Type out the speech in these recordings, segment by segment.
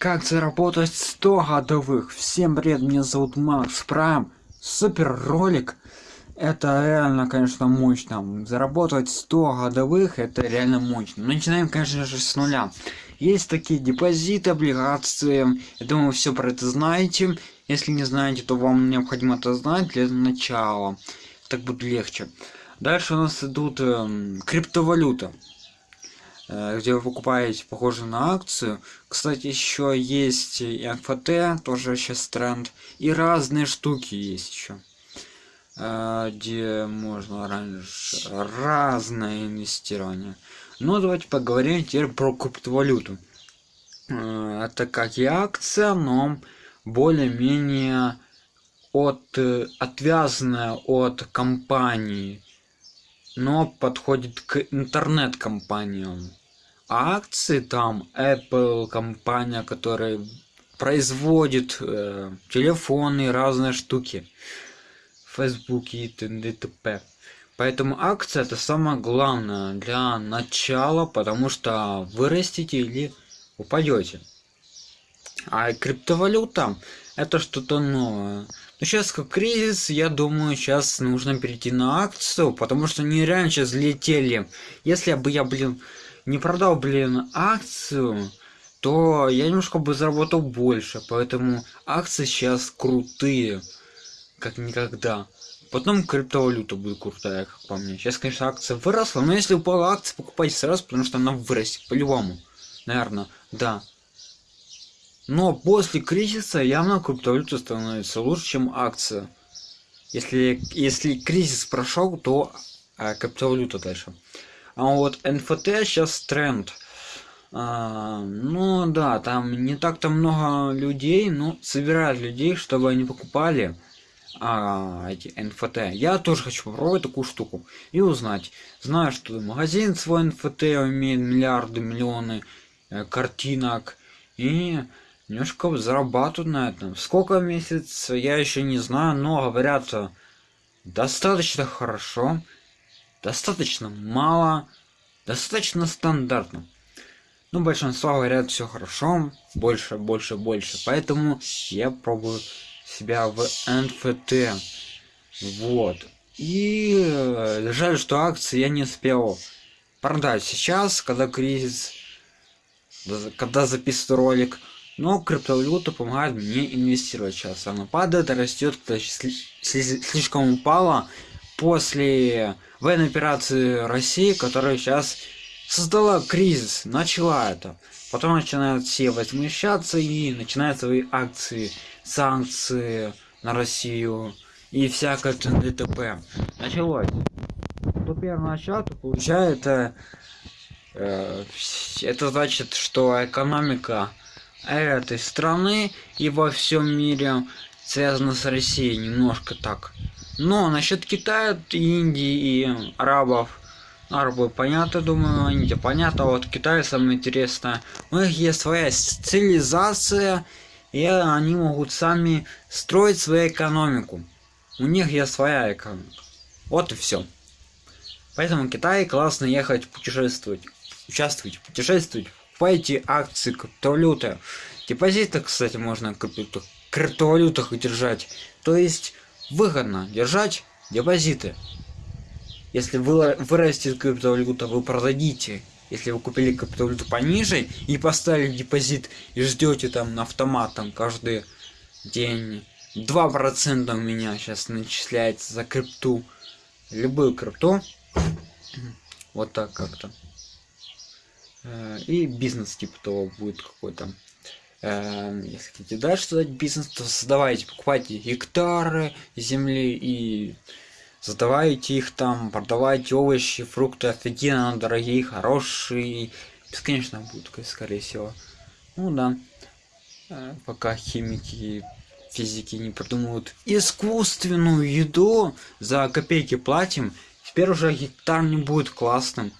Как заработать 100 годовых? Всем привет, меня зовут Макс Прайм. Супер ролик. Это реально, конечно, мощно. Заработать 100 годовых, это реально мощно. Начинаем, конечно же, с нуля. Есть такие депозиты, облигации. Я думаю, все про это знаете. Если не знаете, то вам необходимо это знать для начала. Так будет легче. Дальше у нас идут э, криптовалюта. Э, где вы покупаете похоже на акцию. Кстати, еще есть и НФТ, тоже сейчас тренд. И разные штуки есть еще. Э, где можно раньше разное инвестирование. Ну, давайте поговорим теперь про криптовалюту. Э, это как и акция, но более-менее от отвязанная от компании но подходит к интернет-компаниям акции там Apple компания, которая производит э, телефоны, разные штуки, Facebook и т.д. Поэтому акция это самое главное для начала, потому что вырастите или упадете. А криптовалюта это что-то новое. Но сейчас как кризис, я думаю, сейчас нужно перейти на акцию, потому что они реально сейчас. Если бы я, блин, не продал, блин, акцию, то я немножко бы заработал больше. Поэтому акции сейчас крутые, как никогда. Потом криптовалюта будет крутая, как по мне. Сейчас, конечно, акция выросла, но если упала акция, покупайте сразу, потому что она вырастет, по-любому. Наверное, да. Но после кризиса явно криптовалюта становится лучше, чем акция. Если, если кризис прошел, то а, криптовалюта дальше. А вот NFT сейчас тренд. А, ну да, там не так-то много людей, но собирают людей, чтобы они покупали а, эти NFT. Я тоже хочу попробовать такую штуку и узнать. Знаю, что магазин свой NFT имеет миллиарды, миллионы э, картинок и немножко зарабатывают на этом. Сколько месяц, я еще не знаю, но говорят достаточно хорошо достаточно мало, достаточно стандартно. Ну, большинство говорят, все хорошо, больше, больше, больше. Поэтому я пробую себя в NFT. Вот. И э, жаль, что акции я не успел продать сейчас, когда кризис, когда записываю ролик. Но криптовалюта помогает мне инвестировать сейчас. Она падает, растет, слишком упала после военной операции России, которая сейчас создала кризис, начала это. Потом начинают все возмущаться и начинают свои акции, санкции на Россию и всякое ДТП. Началось. Кто первый начал, то получает э, э, это значит, что экономика этой страны и во всем мире связана с Россией немножко так но насчет Китая, Индии и арабов, арабы понятно, думаю, Индия понятно, а вот Китай самое интересное. У них есть своя цивилизация, и они могут сами строить свою экономику. У них есть своя экономика. Вот и все. Поэтому в Китай классно ехать путешествовать. Участвовать, путешествовать. Покупайте акции, криптовалюты. Депозиты, кстати, можно в криптовалютах держать. То есть выгодно держать депозиты. Если вы вырастет криптовалюта, вы продадите. Если вы купили криптовалюту пониже и поставили депозит и ждете там на автомат там каждый день 2% у меня сейчас начисляется за крипту. Любую крипту. Вот так как-то. Э, и бизнес типа того будет какой-то. Эм, если хотите дальше создать бизнес, то создавайте, покупайте гектары земли и задавайте их там, продавайте овощи, фрукты офигенно дорогие, хорошие, бесконечно будут, скорее всего. Ну да, э, пока химики физики не придумывают искусственную еду за копейки платим, теперь уже гектар не будет классным.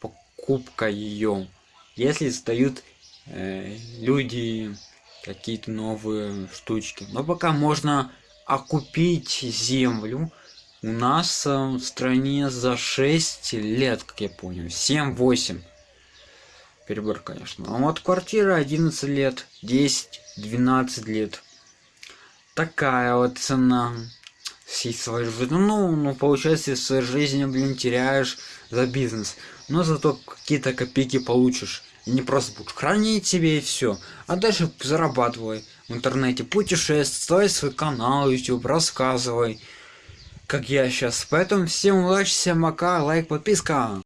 Покупка ее, если сдают э, люди какие-то новые штучки но пока можно окупить землю у нас э, в стране за 6 лет как я понял 7 8 перебор, конечно. А вот квартира 11 лет, 10, 12 лет. Такая вот цена. Всей своей жизни. Ну, ну, получается, в своей жизни, блин, теряешь за бизнес. Но зато какие-то копейки получишь. Не просто будешь хранить себе и все. А дальше зарабатывай в интернете, путешествуй, свой канал YouTube, рассказывай. Как я сейчас. Поэтому всем удачи, всем пока, лайк, подписка.